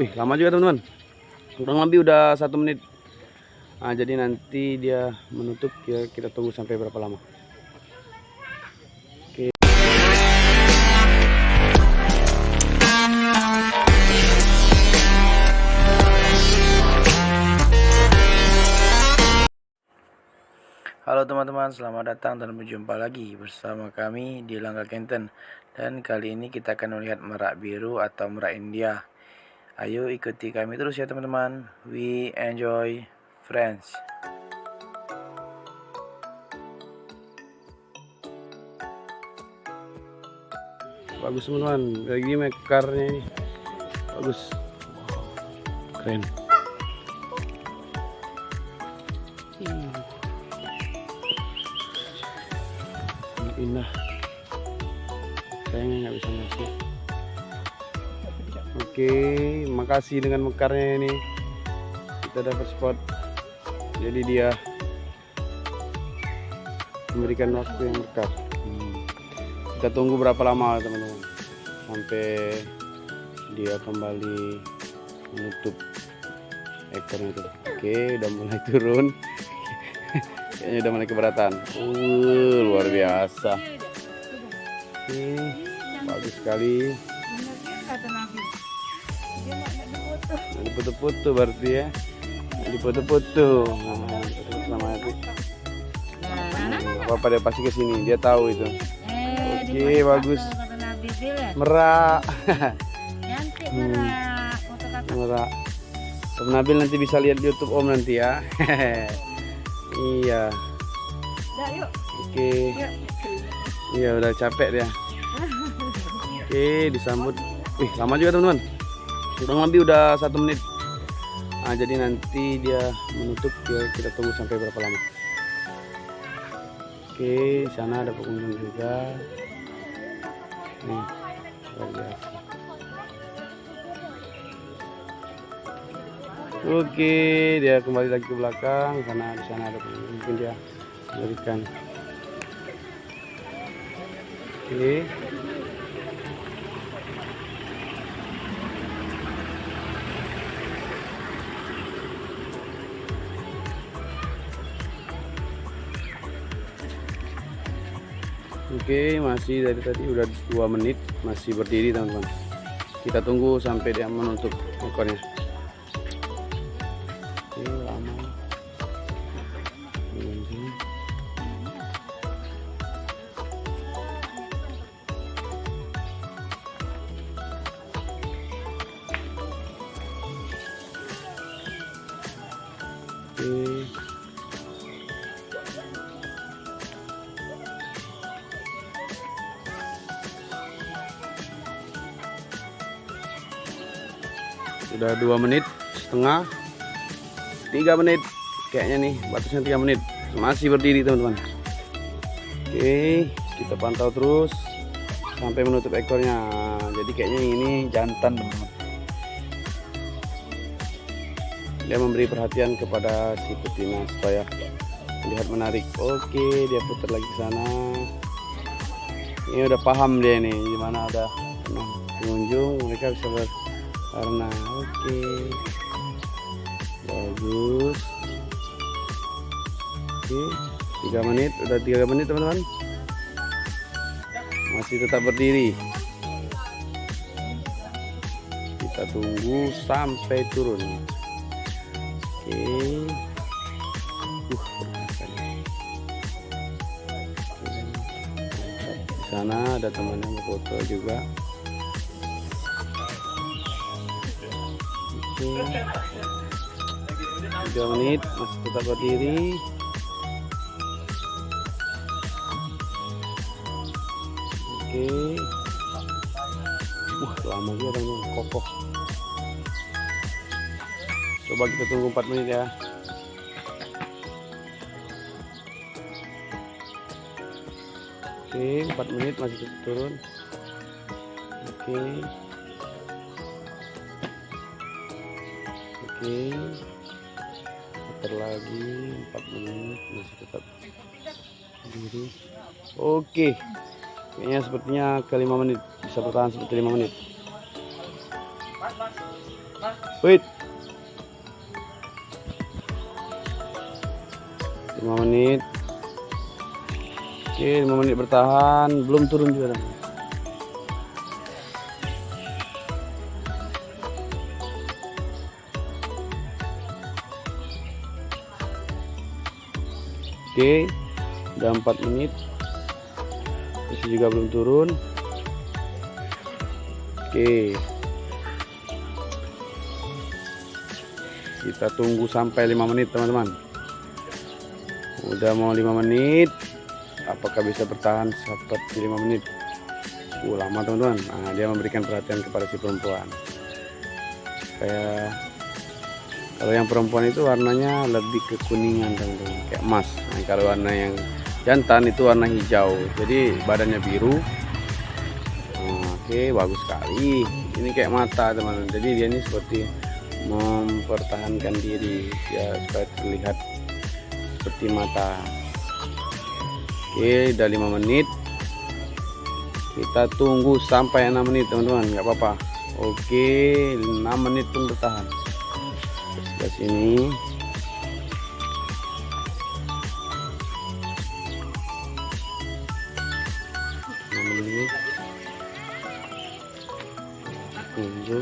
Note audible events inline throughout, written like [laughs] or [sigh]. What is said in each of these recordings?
Wih, lama juga teman-teman. Kurang lebih udah satu menit. Nah, jadi nanti dia menutup ya kita tunggu sampai berapa lama. Halo teman-teman, selamat datang dan berjumpa lagi bersama kami di Langga Kenten Dan kali ini kita akan melihat merak biru atau merak India Ayo ikuti kami terus ya teman-teman. We enjoy friends. Bagus teman-teman, lagi mekarnya ini. Bagus. Keren. Indah. Sayangnya nggak bisa masuk oke makasih dengan mekarnya ini. Kita dapat spot. Jadi dia memberikan waktu yang dekat Hmm. kita tunggu berapa lama teman-teman. Sampai dia kembali menutup ekornya itu. Oke udah mulai turun. [laughs] Kayaknya udah mulai keberatan. Uh luar biasa. Oke bagus sekali. Nah, diputu-putu berarti ya. Nah, diputu-putu nah, terus sama itu apa dia pasti ke sini dia tahu itu. Oke bagus. Merak. Hmm. merak. Om Nabil nanti bisa lihat di YouTube Om nanti ya. [laughs] Iya. Oke. Iya udah capek dia. Oke disambut. Wih lama juga teman-teman kurang lebih udah satu menit nah, jadi nanti dia menutup ya kita tunggu sampai berapa lama oke sana ada pengunjung juga nih biasa Oke, dia kembali lagi ke belakang karena di sana ada mungkin dia memberikan. Oke. Oke, masih dari tadi udah dua menit masih berdiri teman-teman. Kita tunggu sampai dia menutup ekornya. Oke, lama. Oke. Sudah dua menit setengah tiga menit kayaknya nih batasnya tiga menit. Masih berdiri teman-teman. Oke kita pantau terus sampai menutup ekornya. Jadi kayaknya ini jantan teman-teman. Dia memberi perhatian kepada si betina supaya lihat menarik. Oke dia putar lagi ke sana. Ini udah paham dia nih gimana ada pengunjung mereka bisa berwarna oke. Bagus. Oke tiga menit udah tiga menit teman-teman. Masih tetap berdiri. Kita tunggu sampai turun. Oke. Uh di sana ada teman yang foto juga oke. Tiga menit masih tetap berdiri. Oke. Wah lama juga teman kokoh. Coba kita tunggu 4 menit ya. Oke 4 menit masih turun. Oke oke. Putar lagi 4 menit masih tetap berdiri. Oke. Kayaknya sepertinya ke 5 menit. Bisa bertahan seperti 5 menit. Wait. 5 menit. Oke 5 menit bertahan. Belum turun juga Oke, udah 4 menit. Masih juga belum turun. Oke. Kita tunggu sampai 5 menit, teman-teman. Udah mau 5 menit. Apakah bisa bertahan seperti 5 menit? Uh, lama, teman-teman. Nah, dia memberikan perhatian kepada si perempuan. Kayak kalau yang perempuan itu warnanya lebih kekuningan teman-teman kayak emas. Nah, kalau warna yang jantan itu warna hijau. Jadi badannya biru. Nah, oke bagus sekali. Ini kayak mata teman-teman. Jadi dia ini seperti mempertahankan diri ya supaya terlihat seperti mata. Oke udah lima menit. Kita tunggu sampai 6 menit teman-teman. Nggak apa-apa. Oke 6 menit pun bertahan sebelah sini. Tunggu.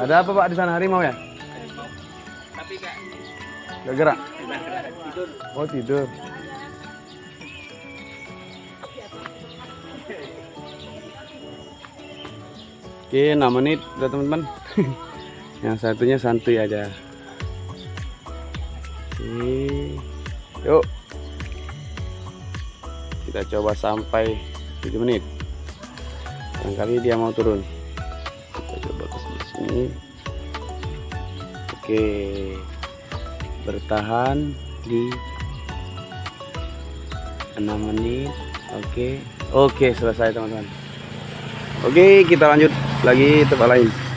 Ada apa pak di sana? Harimau ya? Gak gerak? Oh tidur Oke, 6 menit udah teman-teman. [laughs] Yang satunya santuy aja. Oke. Yuk. Kita coba sampai 7 menit. Barangkali dia mau turun. Kita coba ke sini. Oke. Bertahan di 6 menit. Oke. Oke, selesai teman-teman. Oke, kita lanjut lagi tempat lain